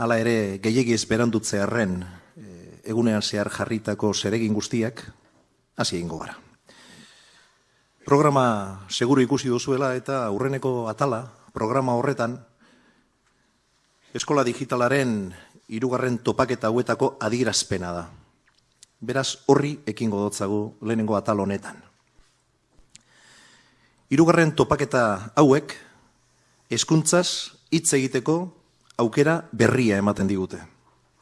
Hala ere, gehiegi esperandutze arren, egunean zehar jarritako zeregin guztiak, hasi egingo gara. Programa seguru ikusi duzuela eta aurreneko atala, programa horretan, eskola digitalaren irugarren topaketa hauetako adierazpena da. Beraz, horri ekingo dotzagu lehenengo atal honetan. Hirugarren topaketa hauek, eskuntzaz hitz egiteko aukera berria ematen digute.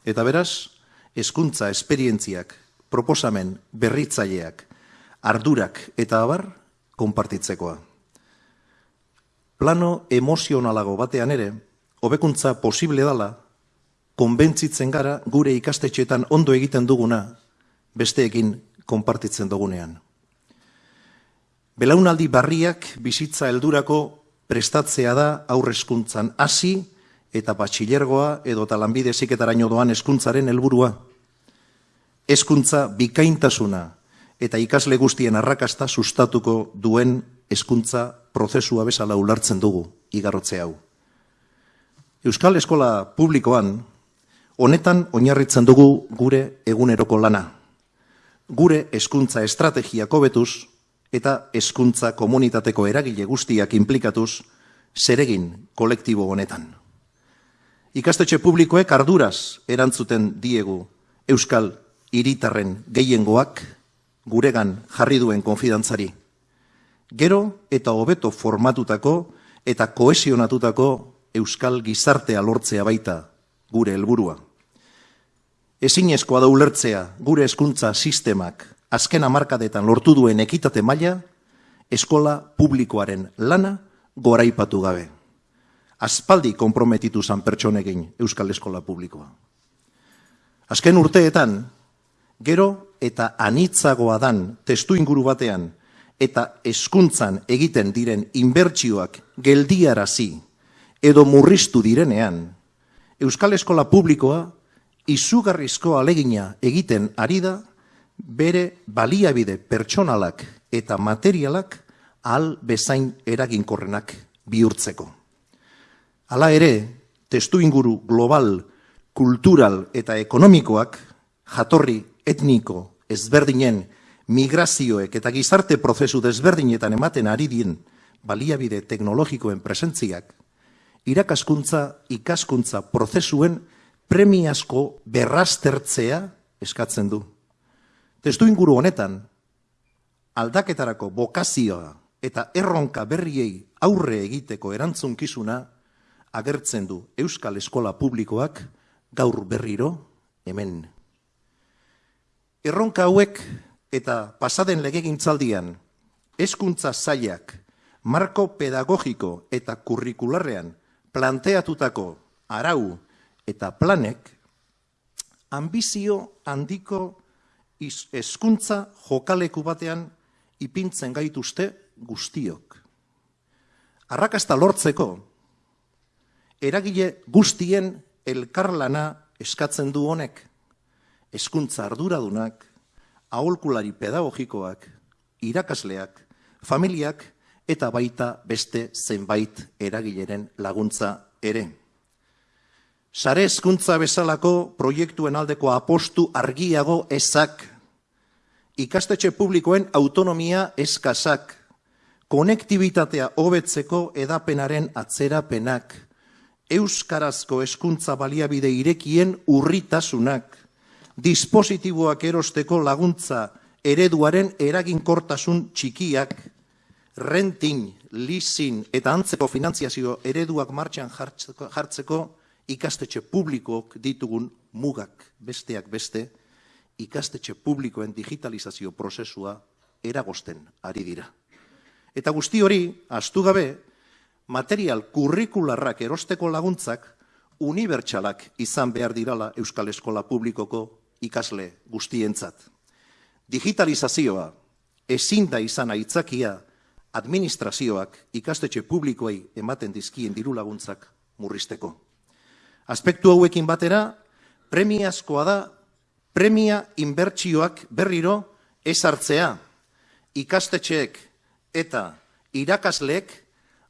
Eta beraz, eskuntza esperientziak, proposamen berritzaileak, ardurak eta abar, konpartitzekoa. Plano emozionalago batean ere, hobekuntza posible dala, konbentzitzen gara gure ikastetxeetan ondo egiten duguna, besteekin konpartitzen dugunean. Belaunaldi barriak bizitza heldurako prestatzea da aurrezkuntzan hasi eta batxilergoa edo talanbide ziketaraino doan eskuntzaren helburua. Eskuntza bikaintasuna eta ikasle guztien arrakasta sustatuko duen eskuntza prozesua bezala ulartzen dugu igarrotze hau. Euskal Eskola Publikoan, honetan oinarritzen dugu gure eguneroko lana. Gure eskuntza estrategiako betuz eta eskuntza komunitateko eragile guztiak implikatuz zeregin kolektibo honetan. Ikastetxe publikoek arduraz erantzuten diegu Euskal hiritarren gehiengoak guregan jarri duen konfidantzari. Gero eta hobeto formatutako eta koesionatutako Euskal gizartea lortzea baita gure helburua. Ezinezkoa da ulertzea gure hezkuntza sistemak azken hamarkadetan lortu duen ekitate maila eskola publikoaren lana goraipatu gabe aspaldi konprometitu zan pertsonegin Euskal Eskola Publikoa. Azken urteetan, gero eta anitzagoa dan testu inguru batean eta eskuntzan egiten diren inbertsioak geldiarazi edo murriztu direnean, Euskal Eskola Publikoa izugarrizko alegina egiten ari da bere baliabide pertsonalak eta materialak al bezain eraginkorrenak bihurtzeko. Hala ere, testu inguru global, kultural eta ekonomikoak jatorri etniko ezberdinen migrazioek eta gizarte prozesu desberdinetan ematen ari dien baliabide teknologikoen presentziak, irakaskuntza, ikaskuntza prozesuen premiazko berraztertzea eskatzen du. Testu inguru honetan, aldaketarako bokazioa eta erronka berriei aurre egiteko erantzunkizuna agertzen du Euskal Eskola Publikoak gaur berriro hemen. Erronka hauek eta pasaden legegintzaldian eskuntza zailak marko pedagogiko eta kurrikularrean planteatutako arau eta planek ambizio handiko eskuntza jokaleku batean ipintzen gaituzte guztiok. Arrakasta lortzeko, eragile guztien elkarlana eskatzen du honek, eskuntza arduradunak, aholkulari pedagogikoak, irakasleak, familiak eta baita beste zenbait eragileren laguntza ere. Sare eskuntza bezalako proiektuen aldeko apostu argiago ezak, ikastetxe publikoen autonomia eskazak, konektibitatea hobetzeko edapenaren atzerapenak, euskarazko eskuntza baliabide irekien urritasunak, dispositiboak erosteko laguntza ereduaren eraginkortasun txikiak, renting, leasing eta antzeko finantziazio ereduak martxan jartzeko ikastetxe publikook ditugun mugak besteak beste, ikastetxe publikoen digitalizazio prozesua eragosten ari dira. Eta guzti hori, astu gabe, material kurrikularrak erosteko laguntzak unibertsalak izan behar dirala Euskal Eskola Publikoko ikasle guztientzat. Digitalizazioa ezin da izan aitzakia administrazioak ikastetxe publikoei ematen dizkien diru laguntzak murrizteko. Aspektu hauekin batera, premiazkoa da premia inbertsioak berriro ezartzea ikastetxeek eta irakasleek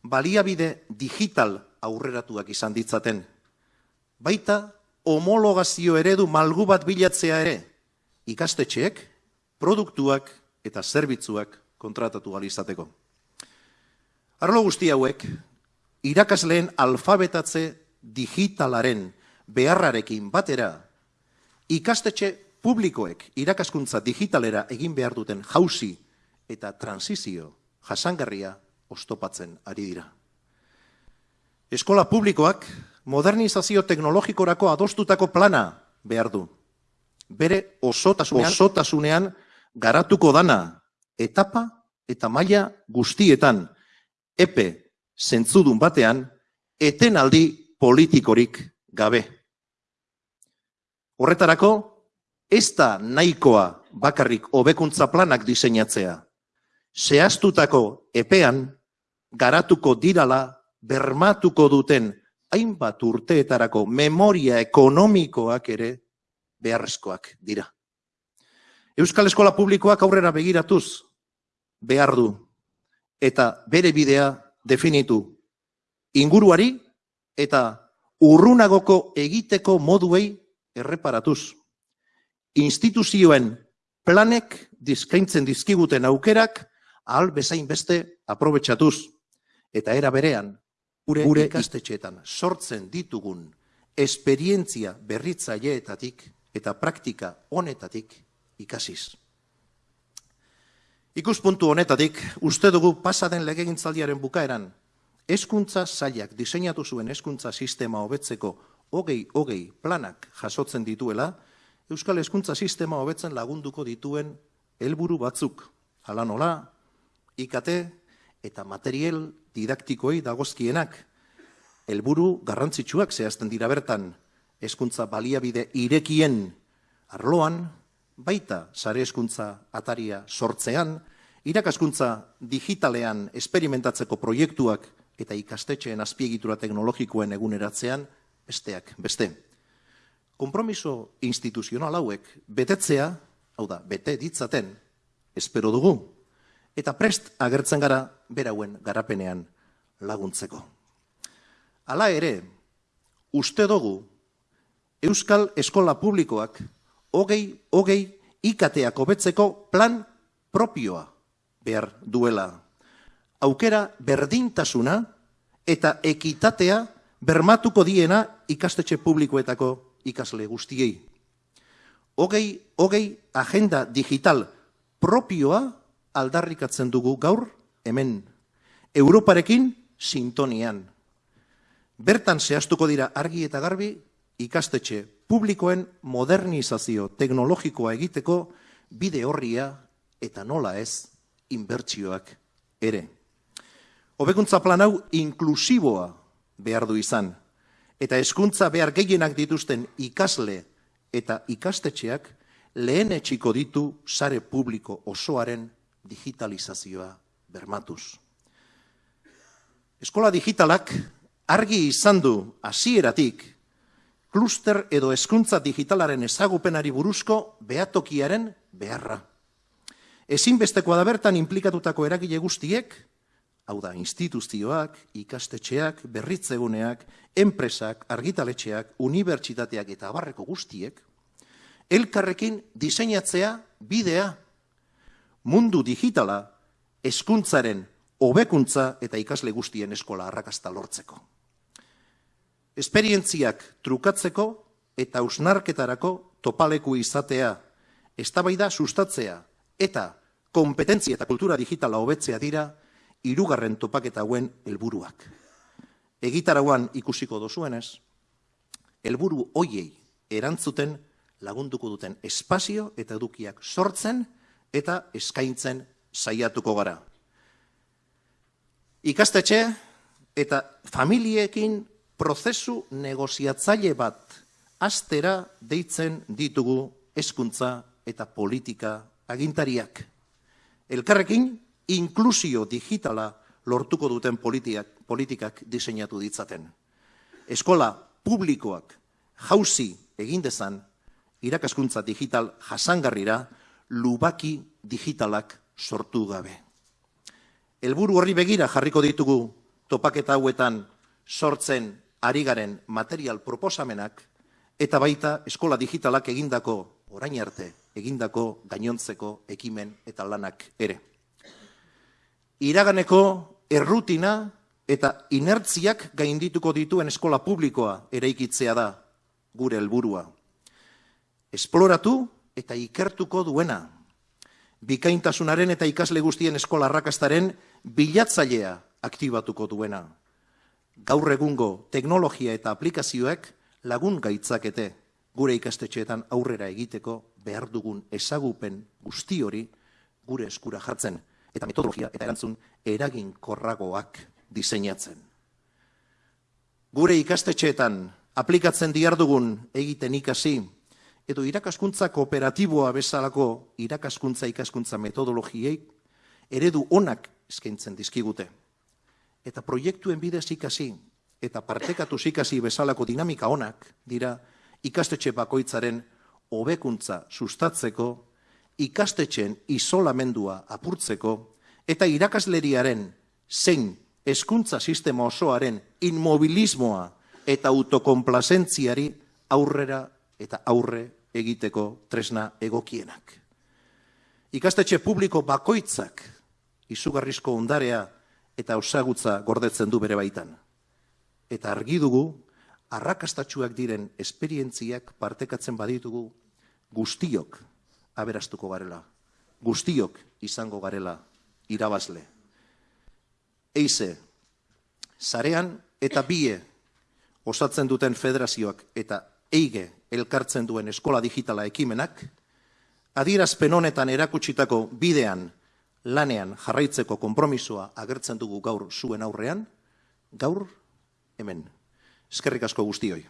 baliabide digital aurreratuak izan ditzaten. baita homologazio eredu malgu bat bilatzea ere, ikastetxeek, produktuak eta zerbitzuak kontratatu izateko. Arlo guzti hauek, irakasleen alfabetatze digitalaren beharrarekin batera, ikastetxe publikoek irakaskuntza digitalera egin behar duten jauzi eta transizio jasangarria ostopatzen ari dira. Eskola publikoak modernizazio teknologikorako adostutako plana behar du. Bere osotasunean, osotasunean garatuko dana etapa eta maila guztietan epe zentzudun batean etenaldi politikorik gabe. Horretarako, ez da nahikoa bakarrik hobekuntza planak diseinatzea. Zehaztutako epean garatuko dirala bermatuko duten hainbat urteetarako memoria ekonomikoak ere beharrezkoak dira. Euskal Eskola Publikoak aurrera begiratuz behar du eta bere bidea definitu inguruari eta urrunagoko egiteko moduei erreparatuz. Instituzioen planek dizkaintzen dizkiguten aukerak ahal bezain beste aprobetsatuz. Eta era berean, gure, gure ikastetxeetan sortzen ditugun esperientzia berritzaileetatik eta praktika honetatik ikasiz. Ikuspuntu honetatik, uste dugu pasaden legegintzaldiaren bukaeran, eskuntza zailak diseinatu zuen eskuntza sistema hobetzeko hogei hogei planak jasotzen dituela, Euskal Eskuntza Sistema hobetzen lagunduko dituen helburu batzuk. Hala nola, IKT eta material didaktikoei dagozkienak, helburu garrantzitsuak zehazten dira bertan, eskuntza baliabide irekien arloan, baita sare eskuntza ataria sortzean, irakaskuntza digitalean esperimentatzeko proiektuak eta ikastetxeen azpiegitura teknologikoen eguneratzean, besteak, beste. Kompromiso instituzional hauek betetzea, hau da, bete ditzaten, espero dugu, eta prest agertzen gara berauen garapenean laguntzeko. Hala ere, uste dugu, Euskal Eskola Publikoak hogei, hogei ikateak hobetzeko plan propioa behar duela. Aukera berdintasuna eta ekitatea bermatuko diena ikastetxe publikoetako ikasle guztiei. Hogei, hogei agenda digital propioa aldarrikatzen dugu gaur hemen. Europarekin sintonian. Bertan zehaztuko dira argi eta garbi ikastetxe publikoen modernizazio teknologikoa egiteko bide horria eta nola ez inbertsioak ere. Hobekuntza plan hau inklusiboa behar du izan eta eskuntza behar gehienak dituzten ikasle eta ikastetxeak lehen etxiko ditu sare publiko osoaren digitalizazioa bermatuz. Eskola digitalak argi izan du hasieratik kluster edo eskuntza digitalaren ezagupenari buruzko behatokiaren beharra. Ezinbestekoa da bertan implikatutako eragile guztiek, hau da, instituzioak, ikastetxeak, berritzeguneak, enpresak, argitaletxeak, unibertsitateak eta abarreko guztiek, elkarrekin diseinatzea bidea mundu digitala eskuntzaren hobekuntza eta ikasle guztien eskola arrakasta lortzeko. Esperientziak trukatzeko eta usnarketarako topaleku izatea, eztabaida sustatzea eta kompetentzia eta kultura digitala hobetzea dira hirugarren topaketa hauen helburuak. Egitarauan ikusiko dozuenez, helburu hoiei erantzuten lagunduko duten espazio eta edukiak sortzen eta eskaintzen saiatuko gara. Ikastetxe eta familiekin prozesu negoziatzaile bat astera deitzen ditugu eskuntza eta politika agintariak. Elkarrekin inklusio digitala lortuko duten politikak, politikak diseinatu ditzaten. Eskola publikoak jauzi egin dezan irakaskuntza digital jasangarrira lubaki digitalak sortu gabe. Helburu horri begira jarriko ditugu topaketa hauetan sortzen ari garen material proposamenak eta baita eskola digitalak egindako, orain arte, egindako gainontzeko ekimen eta lanak ere. Iraganeko errutina eta inertziak gaindituko dituen eskola publikoa eraikitzea da gure helburua. Esploratu eta ikertuko duena. Bikaintasunaren eta ikasle guztien eskola arrakastaren bilatzailea aktibatuko duena. Gaur egungo teknologia eta aplikazioek lagun gaitzakete gure ikastetxeetan aurrera egiteko behar dugun ezagupen guzti hori gure eskura jartzen eta metodologia eta erantzun eraginkorragoak diseinatzen. Gure ikastetxeetan aplikatzen diardugun egiten ikasi edo irakaskuntza kooperatiboa bezalako irakaskuntza ikaskuntza metodologiei eredu onak eskaintzen dizkigute. Eta proiektuen bidez ikasi eta partekatu ikasi bezalako dinamika onak dira ikastetxe bakoitzaren hobekuntza sustatzeko, ikastetxen isolamendua apurtzeko eta irakasleriaren zein eskuntza sistema osoaren inmobilismoa eta autokonplazentziari aurrera eta aurre egiteko tresna egokienak. Ikastetxe publiko bakoitzak izugarrizko ondarea eta osagutza gordetzen du bere baitan. Eta argi dugu, arrakastatxuak diren esperientziak partekatzen baditugu guztiok aberastuko garela, guztiok izango garela irabazle. Eize, zarean eta bie osatzen duten federazioak eta eige elkartzen duen eskola digitala ekimenak, adierazpen honetan erakutsitako bidean lanean jarraitzeko konpromisoa agertzen dugu gaur zuen aurrean, gaur hemen. Eskerrik asko guztioi.